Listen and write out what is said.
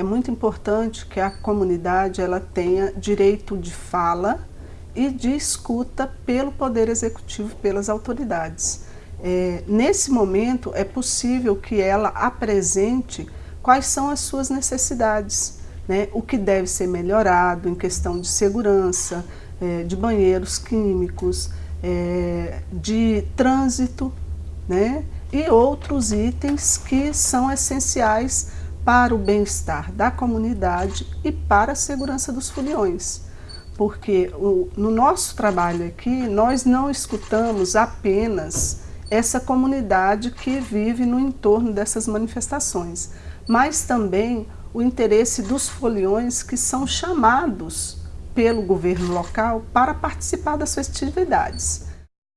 é muito importante que a comunidade ela tenha direito de fala e de escuta pelo Poder Executivo, pelas autoridades. É, nesse momento, é possível que ela apresente quais são as suas necessidades, né? o que deve ser melhorado em questão de segurança, é, de banheiros químicos, é, de trânsito, né? e outros itens que são essenciais para o bem-estar da comunidade e para a segurança dos foliões. Porque o, no nosso trabalho aqui, nós não escutamos apenas essa comunidade que vive no entorno dessas manifestações, mas também o interesse dos foliões que são chamados pelo governo local para participar das festividades.